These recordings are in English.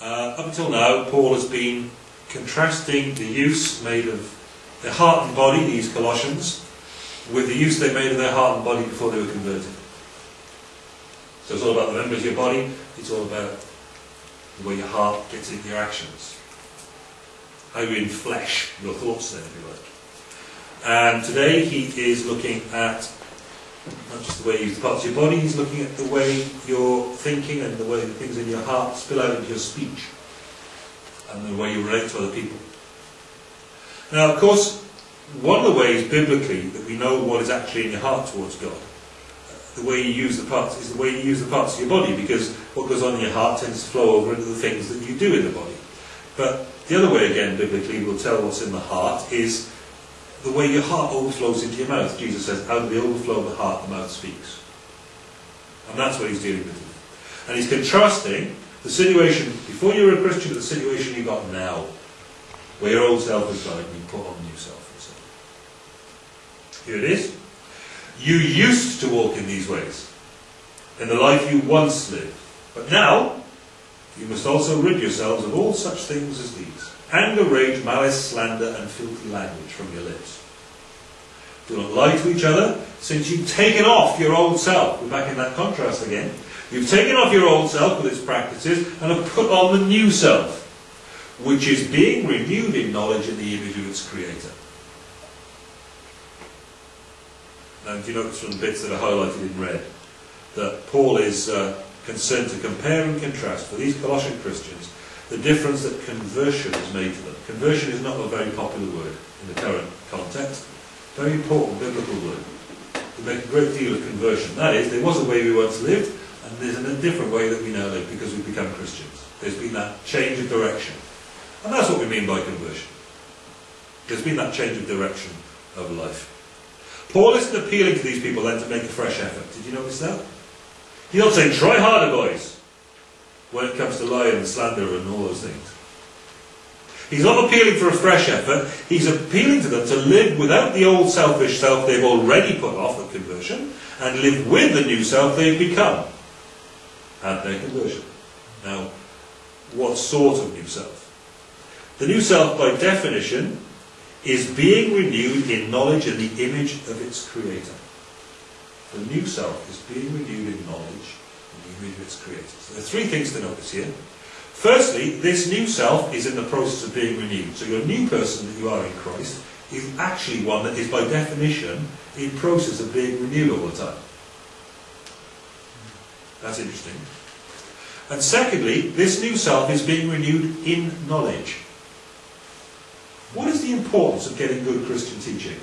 Uh, up until now, Paul has been contrasting the use made of their heart and body, these Colossians, with the use they made of their heart and body before they were converted. So it's all about the members of your body, it's all about the way your heart gets into your actions. How you inflesh your thoughts then, if you like. And today he is looking at not just the way you use the parts of your body, he's looking at the way you're thinking and the way the things in your heart spill out into your speech and the way you relate to other people. Now, of course, one of the ways biblically that we know what is actually in your heart towards God, the way you use the parts, is the way you use the parts of your body, because what goes on in your heart tends to flow over into the things that you do in the body. But the other way, again, biblically, we'll tell what's in the heart is the way your heart overflows into your mouth. Jesus says, out of the overflow of the heart, the mouth speaks. And that's what he's dealing with. And he's contrasting the situation before you were a Christian with the situation you got now, where your old self is died and you put on new self. Here it is. You used to walk in these ways, in the life you once lived. But now, you must also rid yourselves of all such things as these anger, rage, malice, slander, and filthy language from your lips. Do not lie to each other, since you've taken off your old self. We're back in that contrast again. You've taken off your old self with its practices and have put on the new self, which is being renewed in knowledge in the image of its creator. And you notice from the bits that are highlighted in red, that Paul is uh, concerned to compare and contrast for these Colossian Christians the difference that conversion has made to them. Conversion is not a very popular word in the current context. Very important biblical word. We make a great deal of conversion. That is, there was a way we once lived, and there's a different way that we now live because we've become Christians. There's been that change of direction. And that's what we mean by conversion. There's been that change of direction of life. Paul isn't appealing to these people then to make a fresh effort. Did you notice that? He's not saying, try harder, boys when it comes to lying and slander and all those things. He's not appealing for a fresh effort, he's appealing to them to live without the old selfish self they've already put off at conversion and live with the new self they've become at their conversion. Now, what sort of new self? The new self, by definition, is being renewed in knowledge and the image of its creator. The new self is being renewed in knowledge of its creator. So there are three things to notice here. Firstly, this new self is in the process of being renewed. So your new person that you are in Christ is actually one that is by definition in process of being renewed all the time. That's interesting. And secondly, this new self is being renewed in knowledge. What is the importance of getting good Christian teaching?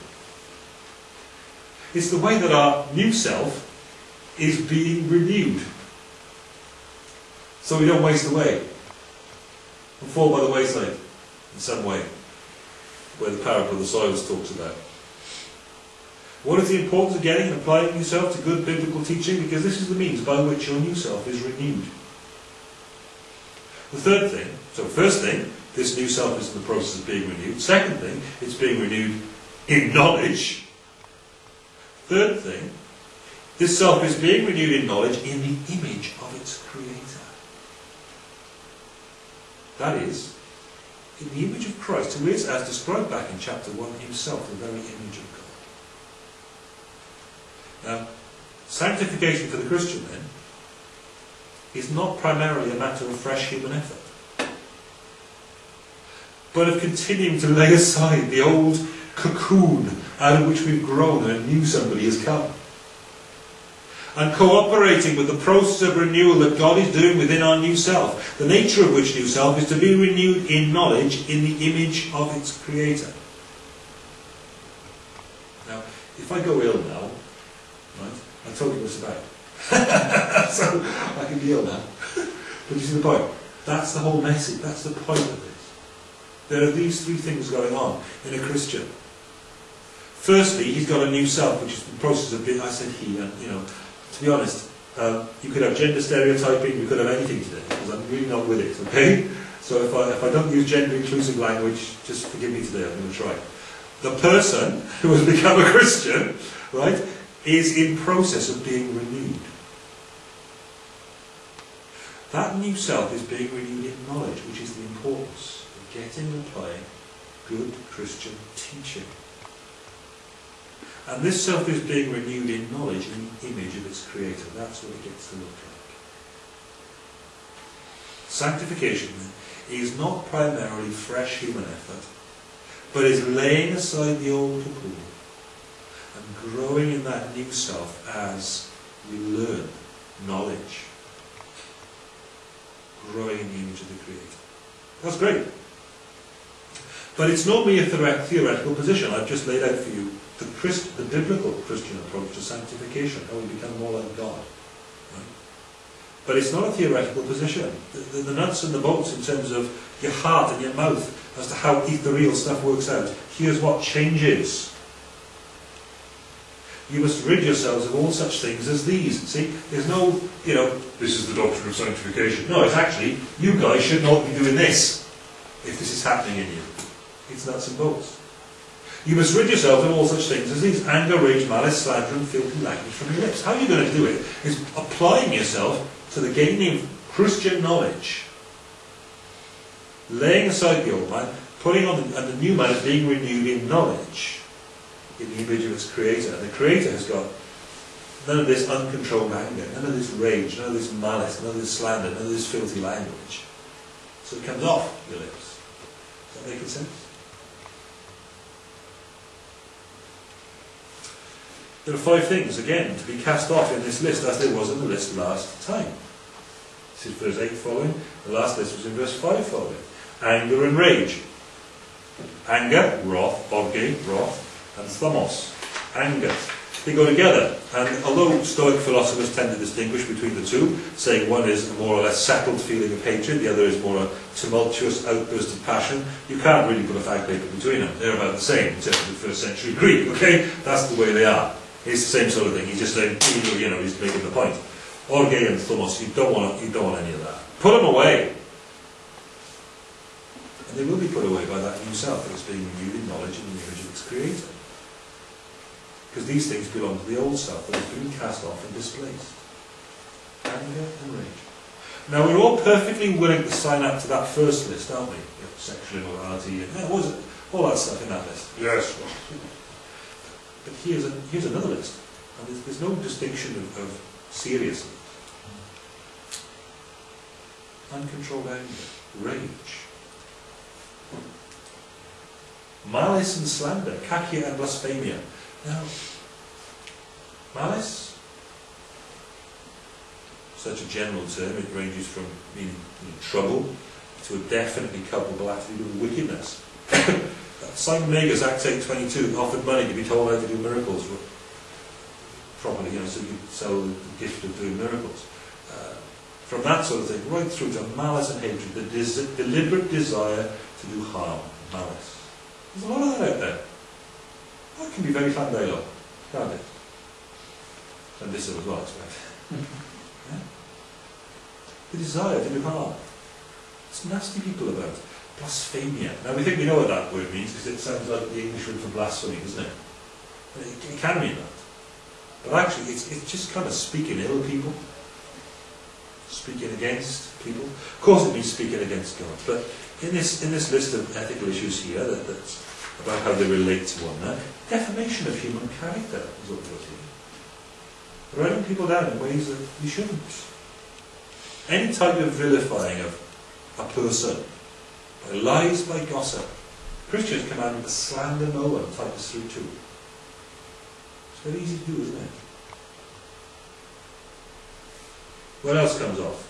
It's the way that our new self is being renewed. So we don't waste away and fall by the wayside in some way, where the parable of the soils talks about. What is the importance of getting and applying yourself to good biblical teaching? Because this is the means by which your new self is renewed. The third thing, so first thing, this new self is in the process of being renewed. Second thing, it's being renewed in knowledge. Third thing, this self is being renewed in knowledge in the image of its creator. That is, in the image of Christ, who is, as described back in chapter 1, himself the very image of God. Now, sanctification for the Christian, then, is not primarily a matter of fresh human effort, but of continuing to lay aside the old cocoon out of which we've grown and a new somebody has come and cooperating with the process of renewal that God is doing within our new self, the nature of which new self is to be renewed in knowledge in the image of its Creator. Now, if I go ill now, right, I told you this about. so I can be ill now. but you see the point? That's the whole message. That's the point of this. There are these three things going on in a Christian. Firstly, he's got a new self, which is the process of being, I said he, and you know, to be honest, um, you could have gender stereotyping, you could have anything today, because I'm really not with it, okay? So if I, if I don't use gender-inclusive language, just forgive me today, I'm going to try. The person who has become a Christian, right, is in process of being renewed. That new self is being renewed in knowledge, which is the importance of getting and applying good Christian teaching. And this self is being renewed in knowledge in the image of its creator. That's what it gets to look like. Sanctification is not primarily fresh human effort, but is laying aside the old cocoon and growing in that new self as we learn knowledge. Growing in the image of the Creator. That's great. But it's not merely a theoretical position. I've just laid out for you the, Christ, the biblical Christian approach to sanctification, how we become more like God. Right? But it's not a theoretical position. The, the, the, nuts and the bolts in terms of your heart and your mouth as to how the real stuff works out. Here's what changes. You must rid yourselves of all such things as these. See, there's no, you know, this is the doctrine of sanctification. No, it's actually, you guys should not be doing this if this is happening in you. It's nuts and bolts. You must rid yourselves of all such things as these anger, rage, malice, slander, and filthy language from your lips. How are you going to do it? Is applying yourself to the gaining of Christian knowledge, laying aside the old man, putting on the, and the new man is being renewed in knowledge, in the image of its creator. And the creator has got none of this uncontrolled anger, none of this rage, none of this malice, none of this slander, none of this filthy language. So it comes off your lips. Does that make sense? There are five things, again, to be cast off in this list as there was in the list last time. This is verse 8 following. The last list was in verse 5 following. Anger and rage. Anger, wrath, orge, wrath, and thumos, anger. They go together. And although Stoic philosophers tend to distinguish between the two, saying one is a more or less settled feeling of hatred, the other is more a tumultuous outburst of passion, you can't really put a fact paper between them. They're about the same in terms of first century Greek, okay? That's the way they are. It's the same sort of thing. He's just saying, you know, he's making the point. Orge and thumos, you don't want, you don't want any of that. Put them away. And they will be put away by that new self that is being renewed in knowledge and the image of its creator. Because these things belong to the old self that has been cast off and displaced. Anger and rage. Now we're all perfectly willing to sign up to that first list, aren't we? Sexual immorality and yeah, was it? all that stuff in that list. Yes. But here's, a, here's another list. And there's, there's no distinction of, of seriousness. Uncontrolled anger, rage, malice and slander, kakia and blasphemia. Now, malice, such a general term, it ranges from meaning you know, trouble to a definitely culpable attitude of wickedness. Simon Magus, Acts 8.22, offered money to be told how to do miracles properly, you know, so you sell the gift of doing miracles. Uh, from that sort of thing, right through to malice and hatred, the des deliberate desire to do harm, malice. There's a lot of that out there. That can be very fandelo, can't it? And this as well, I expect. yeah? The desire to do harm. It's nasty people about. Blasphemia. Now we think we know what that word means because it sounds like the English word for blasphemy, doesn't it? It, it can mean that. But actually, it's, it's just kind of speaking ill of people, speaking against people. Of course, it means speaking against God. But in this in this list of ethical issues here, that, that's about how they relate to one another, defamation of human character is what we're seeing. Writing people down in ways that you shouldn't. Any type of vilifying of a person by lies, by gossip. Christians command to slander no one, Titus 3 2. It's very easy to do, isn't it? What else comes off?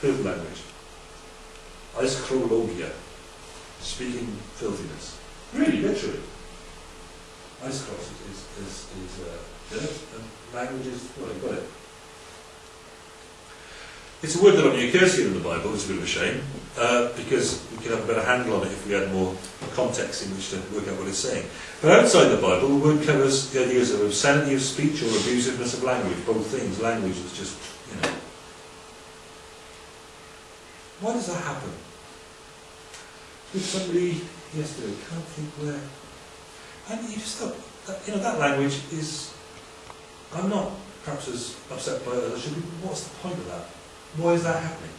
Filth language. Aischrologia. Speaking filthiness. Really, literally. Aischros is, is, is uh, dirt, and language is, well, you've got it. It's a word that occurs here in the Bible, it's a bit of a shame, uh, because we could have a better handle on it if we had more context in which to work out what it's saying. But outside the Bible, the word covers the ideas of obscenity of speech or abusiveness of language, both things. Language is just, you know. Why does that happen? With somebody yesterday, can't think where. And you just thought, you know, that language is. I'm not perhaps as upset by it as I should be. What's the point of that? Why is that happening?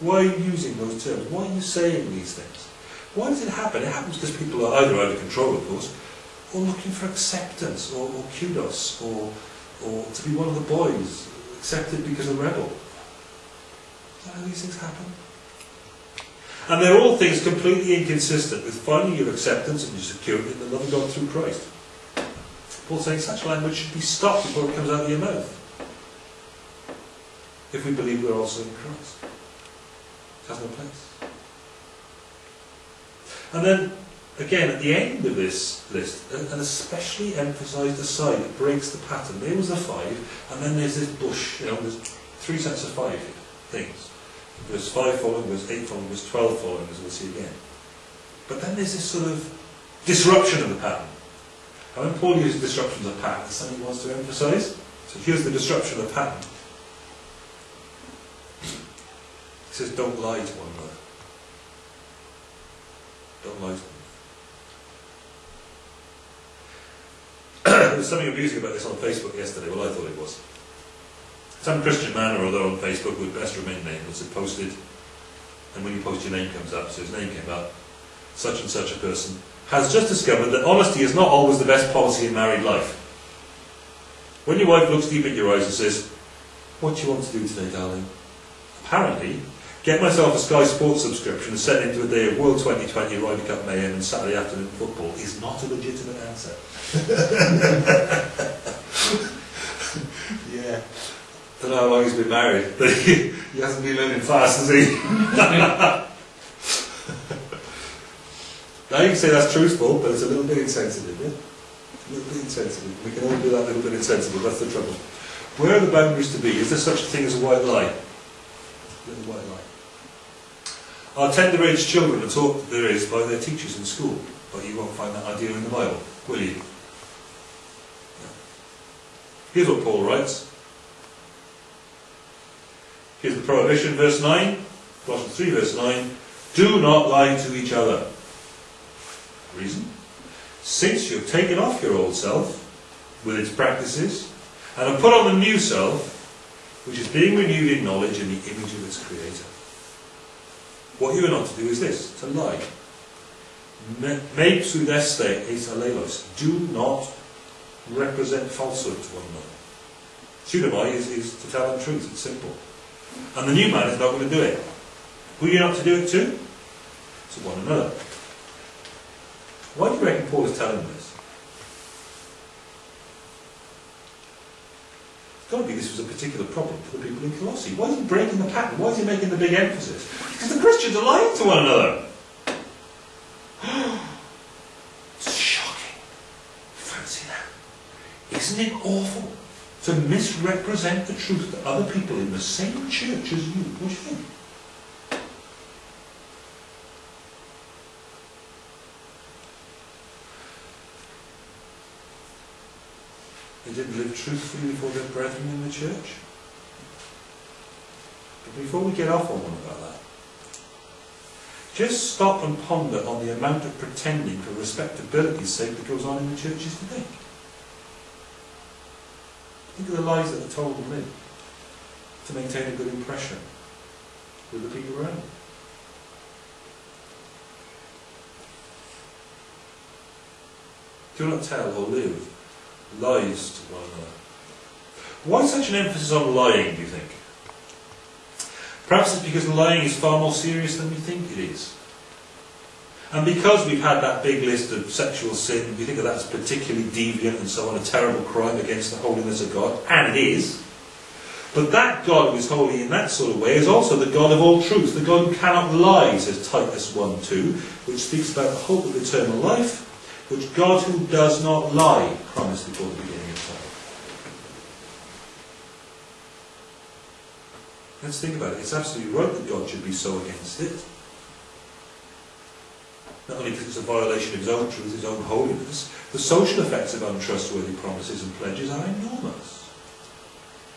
Why are you using those terms? Why are you saying these things? Why does it happen? It happens because people are either out of control, of course, or looking for acceptance, or, or kudos, or, or to be one of the boys, accepted because a rebel. Is that how these things happen? And they're all things completely inconsistent with finding your acceptance and your security in the love of God through Christ. Paul's saying such language should be stopped before it comes out of your mouth. If we believe we're also in Christ. It has no place. And then, again, at the end of this list, an especially emphasised aside that breaks the pattern. There was the five, and then there's this bush. You know, there's three sets of five things. Verse 5 following, verse 8 following, verse 12 following, as we'll see again. But then there's this sort of disruption of the pattern. And when Paul uses disruption of pattern, there's something he wants to emphasise. So here's the disruption of the pattern. He says, don't lie to one another. Don't lie to them. there was something amusing about this on Facebook yesterday. Well, I thought it was. Some Christian man or other on Facebook with best remain nameless had posted, and when you post your name comes up, so his name came up, such and such a person has just discovered that honesty is not always the best policy in married life. When your wife looks deep in your eyes and says, What do you want to do today, darling? Apparently, get myself a Sky Sports subscription and set into a day of World 2020 Ryder Cup mayhem and Saturday afternoon football is not a legitimate answer. yeah. I don't know how long he's been married, but he, he hasn't been living fast, has he? now you can say that's truthful, but it's a little bit insensitive, yeah? A little bit insensitive. We can all do that little bit insensitive, that's the trouble. Where are the boundaries to be? Is there such a thing as a white lie? A little white lie. Our tender aged children are taught that there is by their teachers in school, but you won't find that idea in the Bible, will you? No. Here's what Paul writes. Here's the prohibition, verse 9, Colossians 3, verse 9. Do not lie to each other. Reason? Since you've taken off your old self with its practices and have put on the new self, which is being renewed in knowledge in the image of its creator. What you are not to do is this, to lie. Me pseudeste eis alelos. Do not represent falsehood to one another. Pseudomai is, is to tell untruth, it's simple. And the new man is not going to do it. Who are you not to do it to? To one another. Why do you reckon Paul is telling this? Got to be this was a particular problem for the people in Colossae. Why is he breaking the pattern? Why is he making the big emphasis? Because the Christians are lying to one another. it's shocking. Fancy that. Isn't it awful to misrepresent the truth to other people in the same church as you? What do They didn't live truthfully before their brethren in the church. But before we get off on one about that, just stop and ponder on the amount of pretending for respectability's sake that goes on in the churches today. Think of the lies that are told and lived to maintain a good impression with the people around. Do not tell or live lies to one another. Why such an emphasis on lying, do you think? Perhaps it's because lying is far more serious than we think it is. And because we've had that big list of sexual sin, we think of that as particularly deviant and so on, a terrible crime against the holiness of God, and it is. But that God who is holy in that sort of way is also the God of all truth, the God who cannot lie, says Titus 1 2, which speaks about the hope of eternal life, which God who does not lie promised before the beginning of time. Let's think about it. It's absolutely right that God should be so against it. Not only because it's a violation of his own truth, his own holiness, the social effects of untrustworthy promises and pledges are enormous.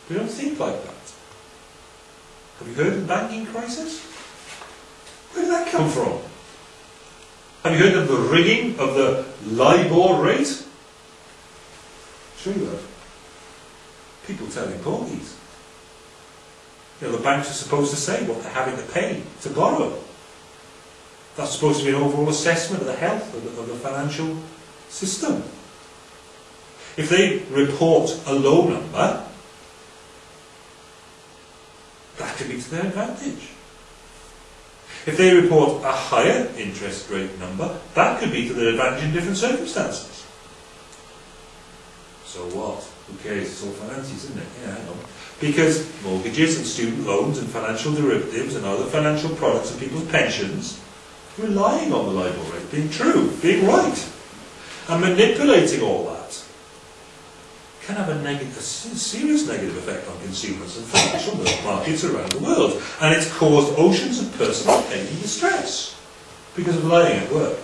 We don't think like that. Have you heard of the banking crisis? Where did that come from? Have you heard of the rigging of the LIBOR rate? True that. People telling porgies. You know, the banks are supposed to say what they're having to pay to borrow. That's supposed to be an overall assessment of the health of the, of the financial system. If they report a low number, that could be to their advantage. If they report a higher interest rate number, that could be to their advantage in different circumstances. So what? Who cares? It's all finances, isn't it? Yeah, I know. Because mortgages and student loans and financial derivatives and other financial products and people's pensions relying on the LIBOR rate being true, being right, and manipulating all that can have a, negative, a serious negative effect on consumers and financial markets around the world. And it's caused oceans of personal pain and distress because of lying at work.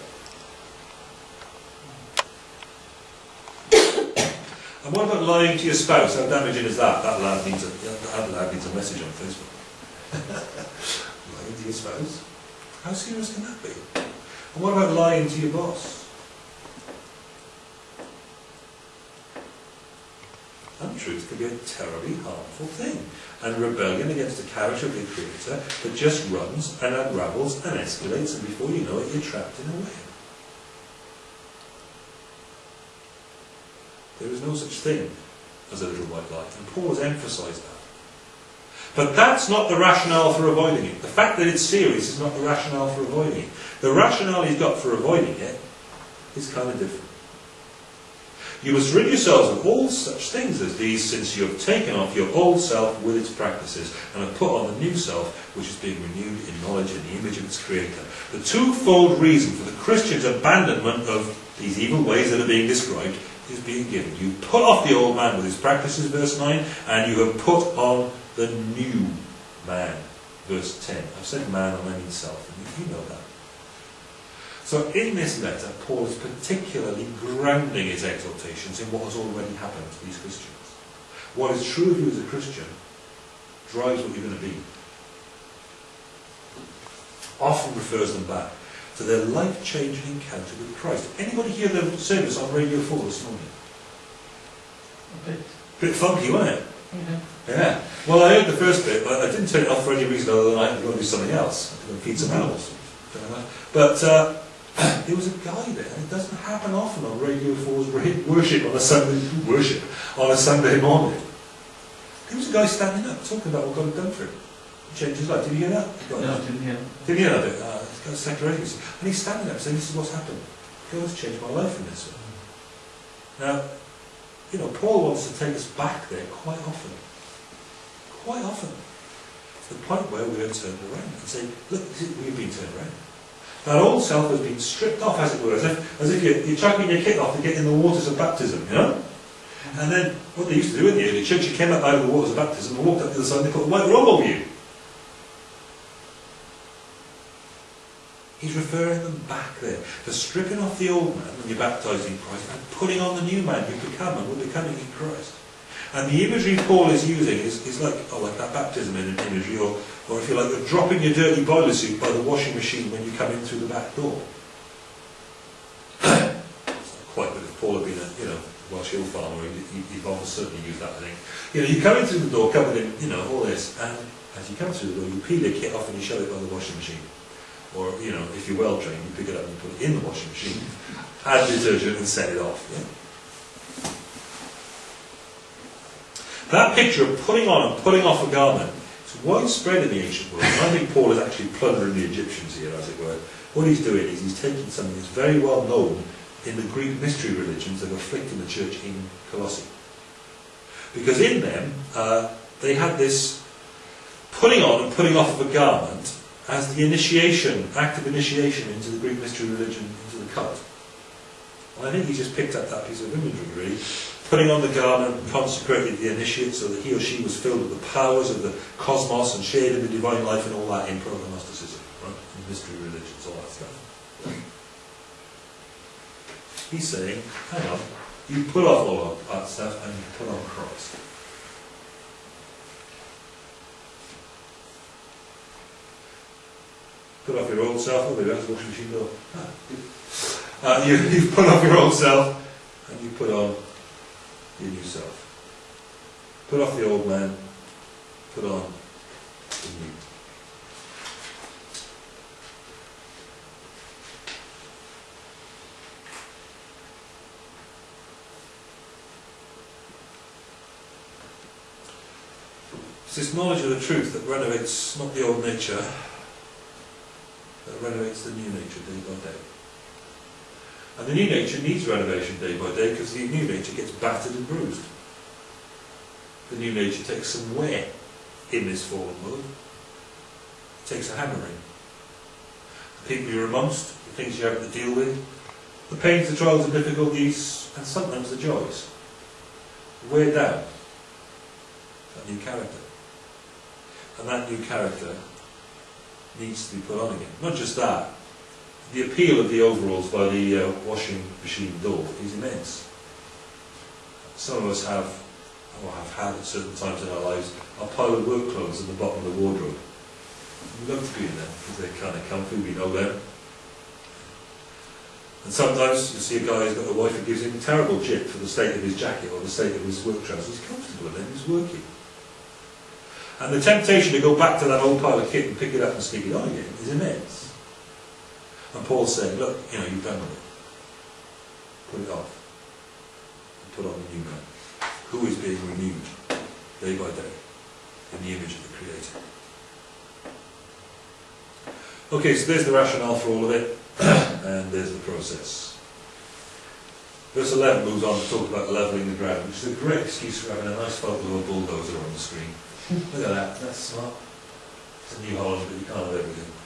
and what about lying to your spouse? How damaging is that? That lad needs a, that lad needs a message on Facebook. lying to your spouse? How serious can that be? And what about lying to your boss? Untruth can be a terribly harmful thing, and rebellion against the character of the Creator that just runs and unravels and escalates, and before you know it, you're trapped in a web. There is no such thing as a little white lie, and Paul has emphasized that. But that's not the rationale for avoiding it. The fact that it's serious is not the rationale for avoiding it. The rationale he's got for avoiding it is kind of different. You must rid yourselves of all such things as these, since you have taken off your old self with its practices, and have put on the new self, which is being renewed in knowledge in the image of its Creator. The twofold reason for the Christian's abandonment of these evil ways that are being described is being given. You put off the old man with his practices, verse 9, and you have put on the new man, verse 10. I've said man, I mean self, and you know that. So in this letter, Paul is particularly grounding his exhortations in what has already happened to these Christians. What is true of you as a Christian drives what you're going to be. Often refers them back to their life-changing encounter with Christ. Anybody hear the service on Radio 4 this morning? A bit. Bit funky, wasn't it? Yeah. Yeah. Well, I heard the first bit, but I didn't turn it off for any reason other than I had to go and do something else. I had to go and feed some animals. But uh, there was a guy there, and it doesn't happen often on Radio 4's worship on a Sunday worship on a Sunday morning. There was a guy standing up talking about what God had done for him. He changed his life. Did you hear that? No, I didn't hear. Did you hear that? Uh, he's got a secular. And he's standing up saying, This is what's happened. God has changed my life in this way. Now, you know, Paul wants to take us back there quite often. Quite often. To the point where we are turned around and say, Look, we've been turned around. That old self has been stripped off, as it were, as if, as if you're, you're chucking your kit off to get in the waters of baptism, you know? And then, what they used to do in the early church, you came up out of the waters of baptism and walked up the other side and they put a white robe over you. He's referring them back there to stripping off the old man when you're baptized in Christ and putting on the new man you become and we're becoming in Christ. And the imagery Paul is using is, is like, oh, like that baptism in imagery, or, or if you like, you're dropping your dirty boiler suit by the washing machine when you come in through the back door. it's not quite, but if Paul had been a, you know, Welsh hill farmer, he'd, certainly use that, I think. You know, you come in through the door covered in, you know, all this, and as you come through the door, you peel your kit off and you shove it by the washing machine. Or, you know, if you're well trained, you pick it up and you put it in the washing machine, add detergent and set it off. Yeah? That picture of putting on and putting off a garment is widespread in the ancient world. And I think Paul is actually plundering the Egyptians here, as it were. What he's doing is he's taking something that's very well known in the Greek mystery religions that were afflicting the church in Colossae. Because in them, uh, they had this putting on and putting off of a garment as the initiation, act of initiation into the Greek mystery religion, into the cult. And I think he just picked up that piece of imagery, really, putting on the garment consecrated the initiate so that he or she was filled with the powers of the cosmos and shared in the divine life and all that in proto-Gnosticism, right? In mystery religions, all that stuff. He's saying, hang on, you put off all of that stuff and you put on Christ. Put off your old self, oh, that's washing machine door. Uh, you, you put off your old self and you put on your new self. Put off the old man, put on the new. It's this knowledge of the truth that renovates not the old nature, that renovates the new nature day by day. And the new nature needs renovation day by day because the new nature gets battered and bruised. The new nature takes some wear in this fallen world. It takes a hammering. The people you're amongst, the things you have to deal with, the pains, the trials, the difficulties, and sometimes the joys. Wear down that new character. And that new character needs to be put on again. Not just that, the appeal of the overalls by the uh, washing machine door is immense. Some of us have, or have had at certain times in our lives, a pile of work clothes at the bottom of the wardrobe. We love to be in them because they're kind of comfy, we know them. And sometimes you see a guy who's got a wife who gives him a terrible jip for the state of his jacket or the state of his work trousers. He's comfortable in them, he's working. And the temptation to go back to that old pile of kit and pick it up and stick it on again is immense. And Paul's saying, look, you know, you've done with it. Put it off. Put on the new man, who is being renewed day by day in the image of the Creator. Okay, so there's the rationale for all of it, and there's the process. Verse 11 moves on to talk about levelling the ground, which is a great excuse for having a nice photo of a bulldozer on the screen. Look at that, that's smart. It's a New Holland, but you can't have everything.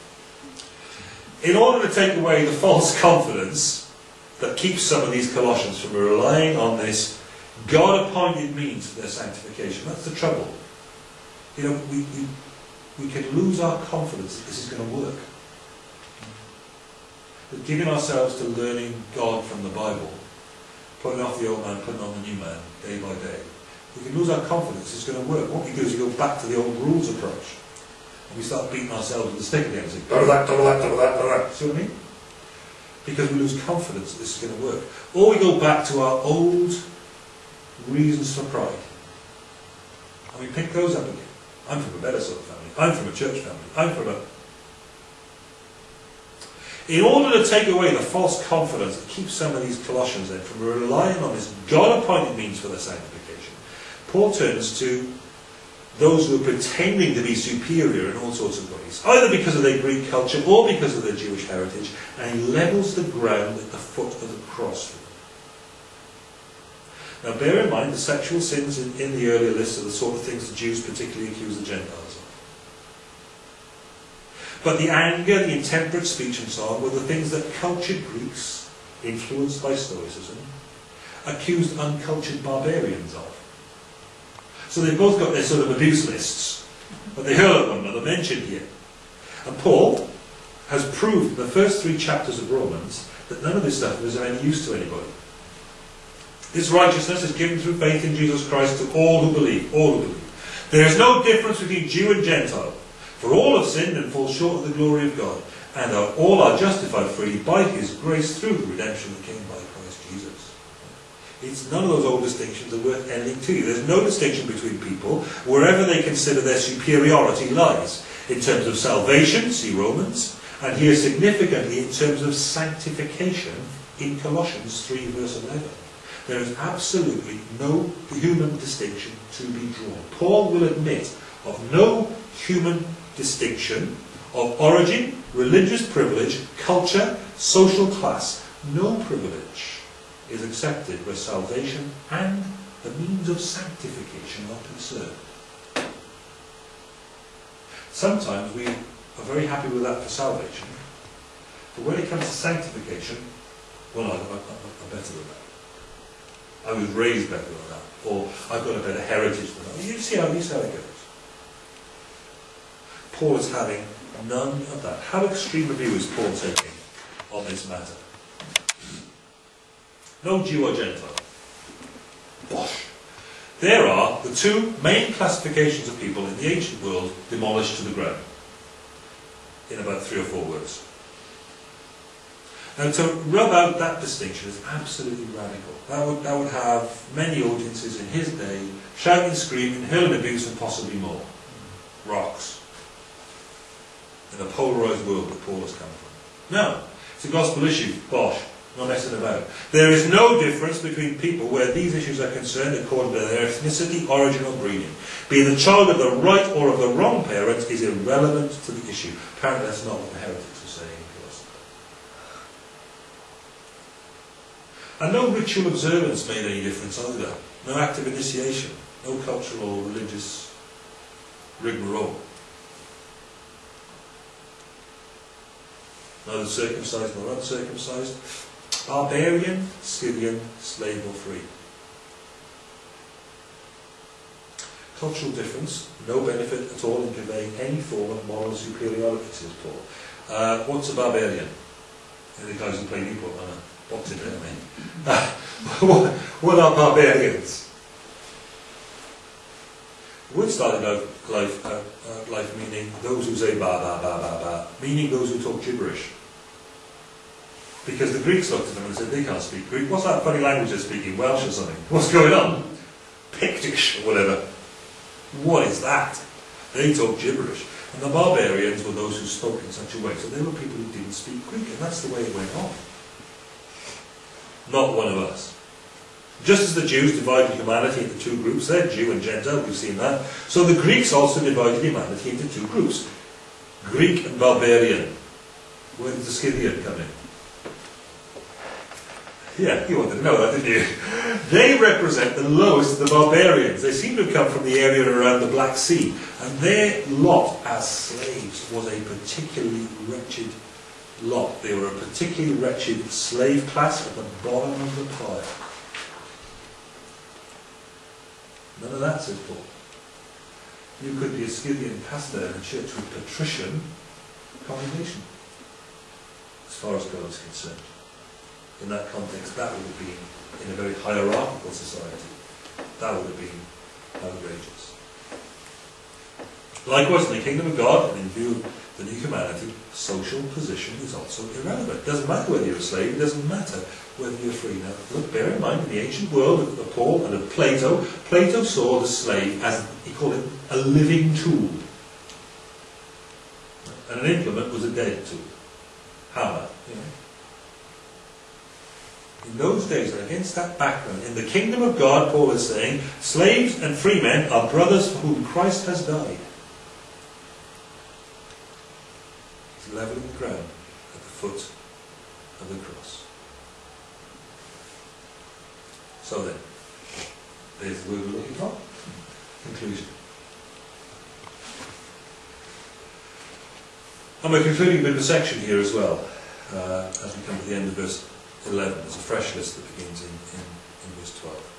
In order to take away the false confidence that keeps some of these Colossians from relying on this God-appointed means for their sanctification, that's the trouble. You know, we, we, we can lose our confidence that this is going to work. But giving ourselves to learning God from the Bible, putting off the old man, putting on the new man, day by day, we can lose our confidence it's going to work. What we do is we go back to the old rules approach. And we start beating ourselves with the stick again and say, double that, double that, double that, double that. See what I mean? Because we lose confidence that this is going to work. Or we go back to our old reasons for pride. And we pick those up again. I'm from a better sort of family. I'm from a church family. I'm from a... In order to take away the false confidence that keeps some of these Colossians then from relying on this God-appointed means for their sanctification, Paul turns to those who are pretending to be superior in all sorts of ways, either because of their Greek culture or because of their Jewish heritage, and he levels the ground at the foot of the cross. Now bear in mind the sexual sins in, in the earlier list are the sort of things the Jews particularly accuse the Gentiles of. But the anger, the intemperate speech and so on were the things that cultured Greeks, influenced by Stoicism, accused uncultured barbarians of. So they've both got their sort of abuse lists, but they hurl at one another, mentioned here. And Paul has proved in the first three chapters of Romans that none of this stuff is of any use to anybody. This righteousness is given through faith in Jesus Christ to all who believe, all who believe. There is no difference between Jew and Gentile, for all have sinned and fall short of the glory of God, and are, all are justified freely by His grace through the redemption that came by Christ Jesus. It's none of those old distinctions are worth anything to you. There's no distinction between people wherever they consider their superiority lies. In terms of salvation, see Romans, and here significantly in terms of sanctification in Colossians 3 verse 11. There is absolutely no human distinction to be drawn. Paul will admit of no human distinction of origin, religious privilege, culture, social class. No privilege is accepted where salvation and the means of sanctification are concerned. Sometimes we are very happy with that for salvation, but when it comes to sanctification, well, I, I, I'm better than that. I was raised better than that, or I've got a better heritage than that. You see how, you see how it goes. Paul is having none of that. How extreme a view is Paul taking on this matter? No Jew or Gentile. Bosh. There are the two main classifications of people in the ancient world demolished to the ground. In about three or four words. Now to rub out that distinction is absolutely radical. That would, that would have many audiences in his day shouting, screaming, hurling abuse and possibly more. Rocks. in a polarised world that Paul has come from. No, it's a gospel issue. Bosh. Not messing about. There is no difference between people where these issues are concerned according to their ethnicity, origin, or breeding. Being the child of the right or of the wrong parent is irrelevant to the issue. Apparently, that's not what the heretics saying to us. And no ritual observance made any difference either. No act of initiation. No cultural or religious rigmarole. Neither circumcised nor uncircumcised barbarian, Scythian, slave or free. Cultural difference, no benefit at all in conveying any form of moral superiority, says Paul. Uh, what's a barbarian? The guys who play Newport on a boxing day, I mean. what, are barbarians? The word started life, life, uh, uh, life meaning those who say ba ba ba ba ba, meaning those who talk gibberish. Because the Greeks looked at them and said, they can't speak Greek. What's that funny language they're speaking? Welsh or something? What's going on? Pictish or whatever. What is that? They talk gibberish. And the barbarians were those who spoke in such a way. So they were people who didn't speak Greek, and that's the way it went on. Not one of us. Just as the Jews divided humanity into two groups, they're Jew and Gentile, we've seen that. So the Greeks also divided humanity into two groups. Greek and barbarian. Where did the Scythian come in? Yeah, you wanted to know that, didn't you? They represent the lowest of the barbarians. They seem to have come from the area around the Black Sea. And their lot as slaves was a particularly wretched lot. They were a particularly wretched slave class at the bottom of the pile. None of that, says Paul. You could be a Scythian pastor in a church with patrician congregation, as far as God is concerned in that context, that would have been in a very hierarchical society. That would have been outrageous. Likewise, in the kingdom of God, and in view of the new humanity, social position is also irrelevant. It doesn't matter whether you're a slave, it doesn't matter whether you're free. Now, look, bear in mind, in the ancient world of Paul and of Plato, Plato saw the slave as, he called it, a living tool. And an implement was a dead tool. Hammer, you know in those days, against that background, in the kingdom of God, Paul is saying, slaves and free men are brothers for whom Christ has died. He's leveling the ground at the foot of the cross. So then, there's the word we're looking for. Conclusion. And we're concluding of a section here as well, uh, as we come to the end of verse 11. There's a fresh list that begins in, in, in verse 12.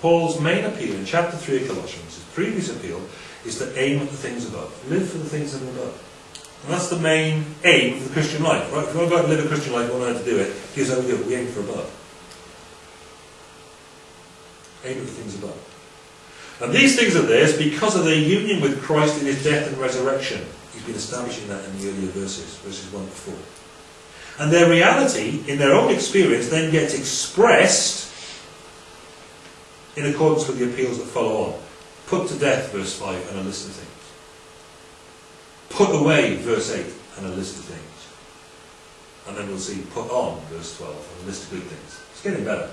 Paul's main appeal in chapter 3 of Colossians, his previous appeal, is to aim at the things above. Live for the things that are above. And that's the main aim of the Christian life. Right? If you want to go out and live a Christian life, you want to know how to do it, here's how we do it. We aim for above. Aim at the things above. And these things are theirs because of their union with Christ in his death and resurrection. He's been establishing that in the earlier verses, verses 1 to 4. And their reality, in their own experience, then gets expressed in accordance with the appeals that follow on. Put to death, verse 5, and a list of things. Put away, verse 8, and a list of things. And then we'll see put on, verse 12, and a list of good things. It's getting better.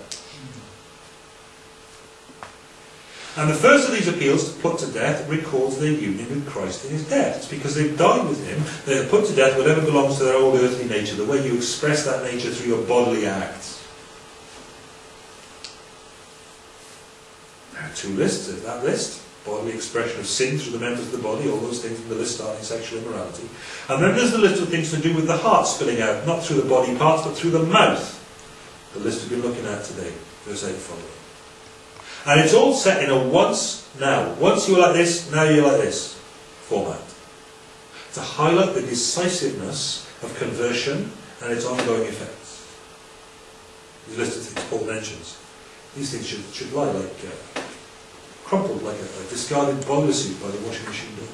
And the first of these appeals to put to death records their union with Christ in his death. It's because they've died with him, they have put to death whatever belongs to their old earthly nature, the way you express that nature through your bodily acts. There are two lists, there's that list. Bodily expression of sin through the members of the body, all those things in the list starting sexual immorality. And then there's the list of things to do with the heart spilling out, not through the body parts, but through the mouth. The list we've been looking at today, verse 8 following. And it's all set in a once, now. Once you were like this, now you're like this format. To highlight the decisiveness of conversion and its ongoing effects. These list of things Paul mentions. These things should, should lie like uh, crumpled, like a, a discarded boiler suit by the washing machine door.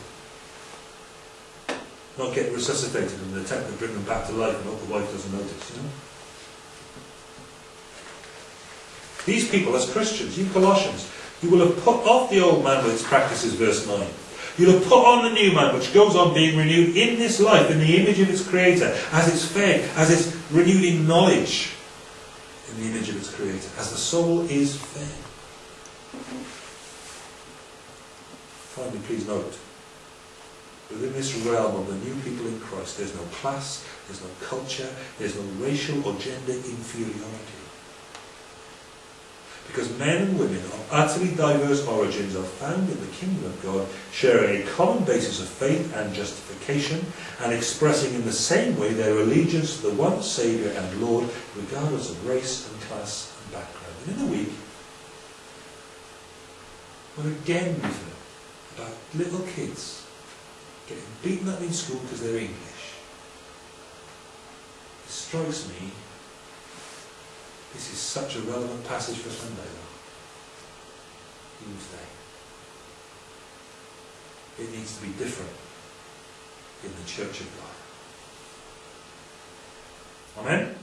Not get resuscitated in an attempt to bring them back to life and hope the wife doesn't notice, you know? These people, as Christians, you Colossians, you will have put off the old man with its practices, verse 9. You'll have put on the new man, which goes on being renewed in this life, in the image of its creator, as it's fed, as it's renewed in knowledge, in the image of its creator, as the soul is fed. Finally, please note, within this realm of the new people in Christ, there's no class, there's no culture, there's no racial or gender inferiority. Because men and women of utterly diverse origins are found in the kingdom of God, sharing a common basis of faith and justification, and expressing in the same way their allegiance to the one Saviour and Lord, regardless of race and class and background. And in a week, when again we're again reading about little kids getting beaten up in school because they're English. It strikes me this is such a relevant passage for Sunday, though. Today. It needs to be different in the Church of God. Amen?